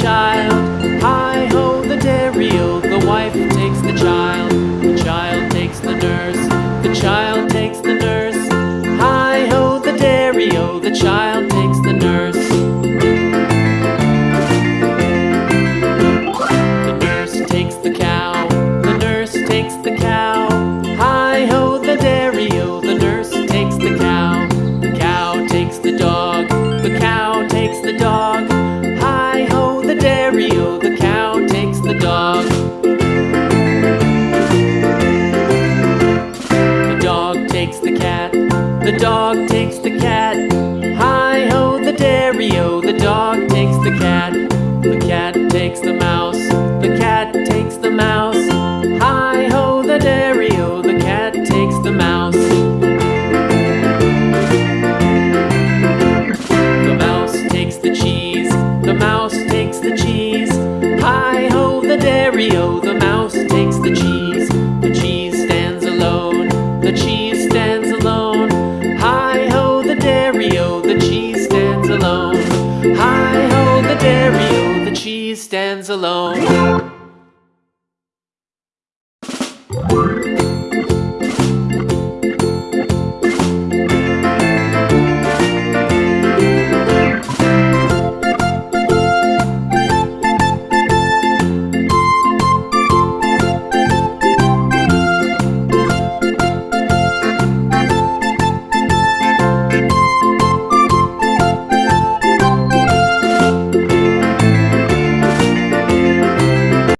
child. Hi ho, the dairy o. The wife takes the child. The child takes the nurse. The child takes the nurse. Hi ho, the dairy o. The child takes